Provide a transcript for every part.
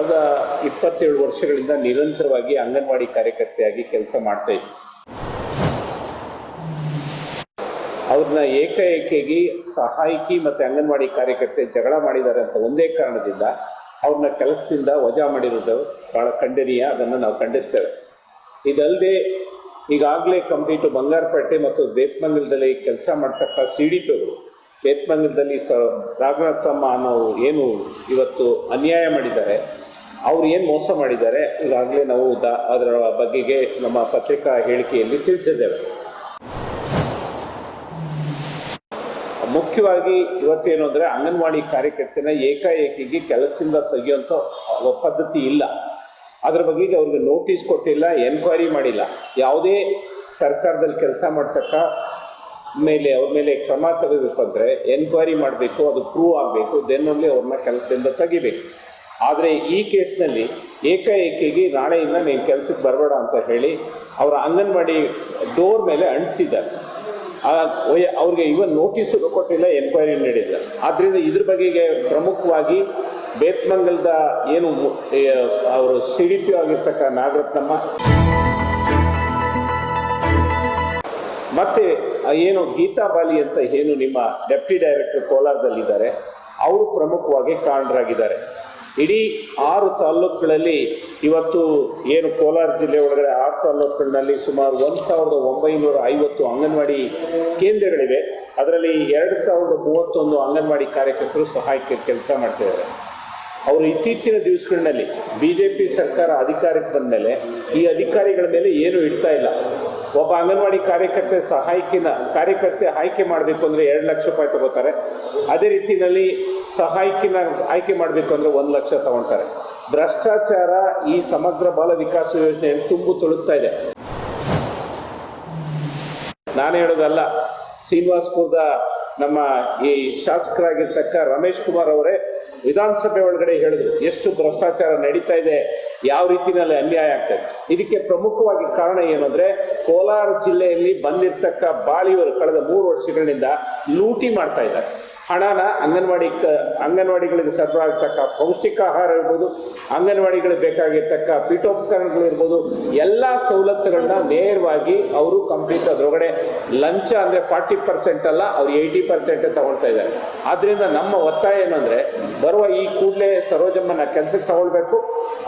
ಕಳೆದ ಇಪ್ಪತ್ತೇಳು ವರ್ಷಗಳಿಂದ ನಿರಂತರವಾಗಿ ಅಂಗನವಾಡಿ ಕಾರ್ಯಕರ್ತೆಯಾಗಿ ಕೆಲಸ ಮಾಡ್ತಾ ಇದ್ವಿ ಅವ್ರನ್ನ ಏಕಾಏಕಿಯಾಗಿ ಸಹಾಯಕಿ ಮತ್ತು ಅಂಗನವಾಡಿ ಕಾರ್ಯಕರ್ತೆ ಜಗಳ ಮಾಡಿದ್ದಾರೆ ಅಂತ ಒಂದೇ ಕಾರಣದಿಂದ ಅವ್ರನ್ನ ಕೆಲಸದಿಂದ ವಜಾ ಮಾಡಿರೋದು ಭಾಳ ಖಂಡನೀಯ, ಅದನ್ನು ನಾವು ಖಂಡಿಸ್ತೇವೆ. ಇದಲ್ಲದೆ ಈಗಾಗಲೇ ಕಂಪ್ಲೀಟು ಬಂಗಾರಪೇಟೆ ಮತ್ತು ಬೇತ್ಮಂಗಲದಲ್ಲಿ ಕೆಲಸ ಮಾಡ್ತಕ್ಕ ಸಿ ಡಿ ಪಿಗಳು ಬೇತ್ಮಂಗಲದಲ್ಲಿ ಸ ರಾಘನಾಥಮ್ಮ ಅನ್ನೋ ಏನು ಇವತ್ತು ಅನ್ಯಾಯ ಮಾಡಿದ್ದಾರೆ ಅವ್ರು ಏನು ಮೋಸ ಮಾಡಿದ್ದಾರೆ ಈಗಾಗಲೇ ನಾವು ಅದರ ಬಗೆಗೆ ನಮ್ಮ ಪತ್ರಿಕಾ ಹೇಳಿಕೆಯಲ್ಲಿ ತಿಳಿಸಿದ್ದೇವೆ. ಮುಖ್ಯವಾಗಿ ಇವತ್ತೇನು ಅಂದರೆ ಅಂಗನವಾಡಿ ಕಾರ್ಯಕರ್ತನ ಏಕಾಏಕಿಗೆ ಕೆಲಸದಿಂದ ತೆಗೆಯುವಂಥ ಪದ್ಧತಿ ಇಲ್ಲ. ಅದರ ಬಗ್ಗೆ ಅವ್ರಿಗೆ ನೋಟಿಸ್ ಕೊಟ್ಟಿಲ್ಲ ಎನ್ಕ್ವೈರಿ ಮಾಡಿಲ್ಲ. ಯಾವುದೇ ಸರ್ಕಾರದಲ್ಲಿ ಕೆಲಸ ಮಾಡ್ತಕ್ಕ ಮೇಲೆ, ಅವ್ರ ಮೇಲೆ ಕ್ರಮ ತಗೋಬೇಕು ಅಂದರೆ ಎನ್ಕ್ವೈರಿ ಮಾಡಬೇಕು, ಅದು ಪ್ರೂವ್ ಆಗಬೇಕು ದೆನ್ನಲ್ಲಿ ಅವ್ರನ್ನ ಕೆಲಸದಿಂದ ತೆಗಿಬೇಕು. ಆದರೆ ಈ ಕೇಸ್ನಲ್ಲಿ ಏಕಾಏಕಿಗೆ ನಾಳೆಯಿಂದ ನೀನು ಕೆಲಸಕ್ಕೆ ಬರಬೇಡ ಅಂತ ಹೇಳಿ ಅವರ ಅಂಗನವಾಡಿ ಡೋರ್ ಮೇಲೆ ಅಂಟಿಸಿದ್ದಾರೆ. ಅವ್ರಿಗೆ ಇವನ್ ನೋಟಿಸು ಕೊಟ್ಟಿಲ್ಲ, ಎನ್ಕ್ವೈರಿ ನೀಡಿಲ್ಲ. ಆದ್ದರಿಂದ ಇದ್ರ ಬಗೆಗೆ ಪ್ರಮುಖವಾಗಿ ಬೇತ್ಮಂಗಲದ ಏನು ಅವರು ಸಿ ಡಿ ಪಿ ಆಗಿರ್ತಕ್ಕ ನಾಗರತ್ನಮ್ಮ, ಮತ್ತೆ ಏನು ಗೀತಾ ಬಾಲಿ ಅಂತ ಏನು ನಿಮ್ಮ ಡೆಪ್ಟಿ ಡೈರೆಕ್ಟರ್ ಕೋಲಾರದಲ್ಲಿದ್ದಾರೆ, ಅವರು ಪ್ರಮುಖವಾಗಿ ಕಾರಣರಾಗಿದ್ದಾರೆ. ಇಡೀ ಆರು ತಾಲ್ಲೂಕುಗಳಲ್ಲಿ ಇವತ್ತು ಏನು ಕೋಲಾರ ಜಿಲ್ಲೆ ಒಳಗಡೆ ಆರು ತಾಲ್ಲೂಕುಗಳಲ್ಲಿ ಸುಮಾರು ಒಂದು ಸಾವಿರದ ಒಂಬೈನೂರ ಐವತ್ತು ಅಂಗನವಾಡಿ ಕೇಂದ್ರಗಳಿವೆ. ಅದರಲ್ಲಿ ಎರಡು ಸಾವಿರದ ಮೂವತ್ತೊಂದು ಅಂಗನವಾಡಿ ಕಾರ್ಯಕರ್ತರು ಸಹಾಯಕ್ಕೆ ಕೆಲಸ ಮಾಡ್ತಿದ್ದಾರೆ. ಅವರು ಇತ್ತೀಚಿನ ದಿವಸಗಳಲ್ಲಿ ಬಿ ಜೆ ಪಿ ಸರ್ಕಾರ ಅಧಿಕಾರಕ್ಕೆ ಬಂದ ಮೇಲೆ ಈ ಅಧಿಕಾರಿಗಳ ಮೇಲೆ ಏನು ಇಡ್ತಾ ಇಲ್ಲ. ಒಬ್ಬ ಅಂಗನವಾಡಿ ಕಾರ್ಯಕರ್ತೆ ಸಹಾಯಕಿನ ಕಾರ್ಯಕರ್ತೆ ಆಯ್ಕೆ ಮಾಡಬೇಕು ಅಂದರೆ ಎರಡು ಲಕ್ಷ ರೂಪಾಯಿ ತಗೋತಾರೆ. ಅದೇ ರೀತಿಯಲ್ಲಿ ಸಹಾಯಕಿನ ಆಯ್ಕೆ ಮಾಡಬೇಕು ಅಂದರೆ ಒಂದು ಲಕ್ಷ ತಗೊಳ್ತಾರೆ ಭ್ರಷ್ಟಾಚಾರ ಈ ಸಮಗ್ರ ಬಾಲ ವಿಕಾಸ ಯೋಜನೆಯಲ್ಲಿ ತುಂಬು ತೊಳುತ್ತಾ ಇದೆ. ನಾನು ಹೇಳೋದಲ್ಲ, ಶ್ರೀನಿವಾಸ್ಪುರದ ನಮ್ಮ ಈ ಶಾಸಕರಾಗಿರ್ತಕ್ಕ ರಮೇಶ್ ಕುಮಾರ್ ಅವರೇ ವಿಧಾನಸಭೆ ಒಳಗಡೆ ಹೇಳಿದ್ರು, ಎಷ್ಟು ಭ್ರಷ್ಟಾಚಾರ ನಡೀತಾ ಇದೆ, ಯಾವ ರೀತಿಯಲ್ಲಿ ಅನ್ಯಾಯ ಆಗ್ತದೆ ಇದಕ್ಕೆ ಪ್ರಮುಖವಾಗಿ ಕಾರಣ ಏನು ಅಂದ್ರೆ ಕೋಲಾರ ಜಿಲ್ಲೆಯಲ್ಲಿ ಬಂದಿರ್ತಕ್ಕ ಬಾಲಿಯವರು ಕಳೆದ ಮೂರು ವರ್ಷಗಳಿಂದ ಲೂಟಿ ಮಾಡ್ತಾ ಇದ್ದಾರೆ. ಹಣನ ಅಂಗನವಾಡಿ ಅಂಗನವಾಡಿಗಳಿಗೆ ಪೌಷ್ಟಿಕ ಆಹಾರ ಇರ್ಬೋದು, ಅಂಗನವಾಡಿಗಳಿಗೆ ಬೇಕಾಗಿರ್ತಕ್ಕ ಪೀಠೋಪಕರಣಗಳಿರ್ಬೋದು ಎಲ್ಲ ಸವಲತ್ತುಗಳನ್ನ ನೇರವಾಗಿ ಅವರು ಕಂಪ್ಲೀಟ್ ಅದರೊಳಗಡೆ ಲಂಚ ಅಂದರೆ ಫಾರ್ಟಿ ಪರ್ಸೆಂಟ್ ಅಲ್ಲ, ಅವ್ರು ಏಯ್ಟಿ ಪರ್ಸೆಂಟ್ ತಗೊಳ್ತಾ ಇದ್ದಾರೆ. ಆದ್ದರಿಂದ ನಮ್ಮ ಒತ್ತಾಯ ಏನು ಅಂದರೆ, ಬರುವ ಈ ಕೂಡಲೇ ಸರೋಜಮ್ಮನ ಕೆಲಸಕ್ಕೆ ತಗೊಳ್ಬೇಕು.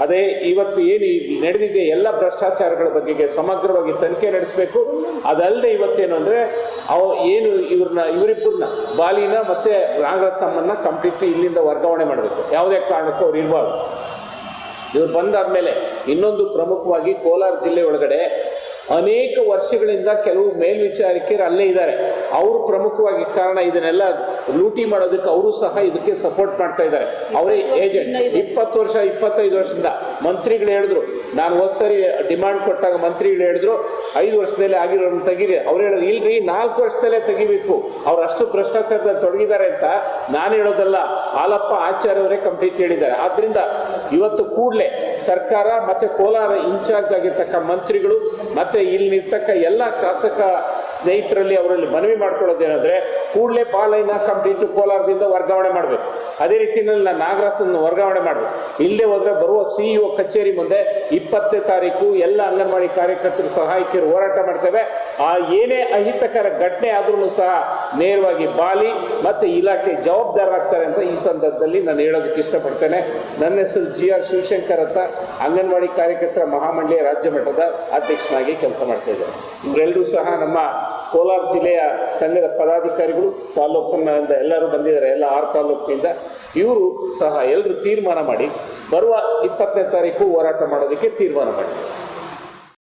ಅದೇ ಇವತ್ತು ಏನು ನಡೆದಿದೆ ಎಲ್ಲ ಭ್ರಷ್ಟಾಚಾರಗಳ ಬಗೆಗೆ ಸಮಗ್ರವಾಗಿ ತನಿಖೆ ನಡೆಸಬೇಕು. ಅದಲ್ಲದೆ ಇವತ್ತೇನು ಅಂದರೆ, ಅವ ಏನು ಇವ್ರನ್ನ ಇವರಿಬ್ಬರನ್ನ ಬಾಲಿನ ಮತ್ತೆ ನಾಗರತ್ನಮ್ಮನ್ನ ಕಂಪ್ಲೀಟ್ಲಿ ಇಲ್ಲಿಂದ ವರ್ಗಾವಣೆ ಮಾಡಬೇಕು. ಯಾವುದೇ ಕಾರಣಕ್ಕೂ ಅವ್ರು ಇರಬಾರ್ದು. ಇವ್ರು ಬಂದಾದ್ಮೇಲೆ ಇನ್ನೊಂದು ಪ್ರಮುಖವಾಗಿ ಕೋಲಾರ ಜಿಲ್ಲೆ ಒಳಗಡೆ ಅನೇಕ ವರ್ಷಗಳಿಂದ ಕೆಲವು ಮೇಲ್ವಿಚಾರಕರು ಅಲ್ಲೇ ಇದ್ದಾರೆ. ಅವರು ಪ್ರಮುಖವಾಗಿ ಕಾರಣ ಇದನ್ನೆಲ್ಲ ಲೂಟಿ ಮಾಡೋದಕ್ಕೆ ಅವರು ಸಹ ಇದಕ್ಕೆ ಸಪೋರ್ಟ್ ಮಾಡ್ತಾ ಇದ್ದಾರೆ. ಅವರೇ ಏಜೆಂಟ್ ಇಪ್ಪತ್ತು ವರ್ಷ, ಇಪ್ಪತ್ತೈದು ವರ್ಷದಿಂದ ಮಂತ್ರಿಗಳು ಹೇಳಿದ್ರು. ನಾನು ಹೋದ್ ಸರಿ ಡಿಮಾಂಡ್ ಕೊಟ್ಟಾಗ ಮಂತ್ರಿಗಳು ಹೇಳಿದ್ರು, ಐದು ವರ್ಷದಲ್ಲೇ ಆಗಿರೋ ತೆಗೀರಿ. ಅವ್ರು ಹೇಳಿದ್ರು, ಇಲ್ರಿ, ನಾಲ್ಕು ವರ್ಷದಲ್ಲೇ ತೆಗಿಬೇಕು. ಅವ್ರು ಅಷ್ಟು ಭ್ರಷ್ಟಾಚಾರದಲ್ಲಿ ತೊಡಗಿದ್ದಾರೆ ಅಂತ ನಾನು ಹೇಳೋದಲ್ಲ. ಹಾಲಪ್ಪ ಆಚಾರ್ಯ ಅವರೇ ಕಂಪ್ಲೀಟ್ ಹೇಳಿದ್ದಾರೆ. ಆದ್ರಿಂದ ಇವತ್ತು ಕೂಡಲೇ ಸರ್ಕಾರ ಮತ್ತೆ ಕೋಲಾರ ಇನ್ಚಾರ್ಜ್ ಆಗಿರ್ತಕ್ಕ ಮಂತ್ರಿಗಳು ಮತ್ತೆ ಇಲ್ಲಿ ನಿಂತಕ್ಕ ಎಲ್ಲ ಶಾಸಕ ಸ್ನೇಹಿತರಲ್ಲಿ ಅವರಲ್ಲಿ ಮನವಿ ಮಾಡ್ಕೊಳ್ಳೋದೇನಂದ್ರೆ ಕೂಡಲೇ ಪಾಲೈನ ಕಂಪ್ಲೀಟ್ ಕೋಲಾರದಿಂದ ವರ್ಗಾವಣೆ ಮಾಡಬೇಕು. ಅದೇ ರೀತಿಯಲ್ಲಿ ನಾನು ನಾಗರತ್ನ ವರ್ಗಾವಣೆ ಮಾಡಬೇಕು. ಇಲ್ಲೇ ಹೋದ್ರೆ ಬರುವ ಸಿಇಒ ಕಚೇರಿ ಮುಂದೆ ಇಪ್ಪತ್ತನೇ ತಾರೀಕು ಎಲ್ಲ ಅಂಗನವಾಡಿ ಕಾರ್ಯಕರ್ತರು, ಸಹಾಯಕಿಯರು ಹೋರಾಟ ಮಾಡ್ತೇವೆ. ಆ ಏನೇ ಅಹಿತಕರ ಘಟನೆ ಆದ್ರೂ ಸಹ ನೇರವಾಗಿ ಬಾಲಿ ಮತ್ತೆ ಇಲಾಖೆ ಜವಾಬ್ದಾರರಾಗ್ತಾರೆ ಅಂತ ಈ ಸಂದರ್ಭದಲ್ಲಿ ನಾನು ಹೇಳೋದಕ್ಕೆ ಇಷ್ಟಪಡ್ತೇನೆ. ನನ್ನ ಹೆಸರು ಜಿ ಆರ್ ಶಿವಶಂಕರ್ ಅಂತ ಅಂಗನವಾಡಿ ಕಾರ್ಯಕರ್ತರ ಮಹಾಮಂಡಳಿಯ ರಾಜ್ಯ ಮಟ್ಟದ ಅಧ್ಯಕ್ಷನಾಗಿ ಕೆಲಸ ಮಾಡ್ತಾ ಇದ್ದಾರೆ ಇವರೆಲ್ಲರೂ ಸಹ ನಮ್ಮ ಕೋಲಾರ ಜಿಲ್ಲೆಯ ಸಂಘದ ಪದಾಧಿಕಾರಿಗಳು ತಾಲೂಕಿನಿಂದ ಎಲ್ಲರೂ ಬಂದಿದ್ದಾರೆ, ಎಲ್ಲ ಆರು ತಾಲೂಕಿನಿಂದ. ಇವರು ಸಹ ಎಲ್ಲರೂ ತೀರ್ಮಾನ ಮಾಡಿ ಬರುವ ಇಪ್ಪತ್ತನೇ ತಾರೀಕು ಹೋರಾಟ ಮಾಡೋದಕ್ಕೆ ತೀರ್ಮಾನ ಮಾಡಿದ್ದಾರೆ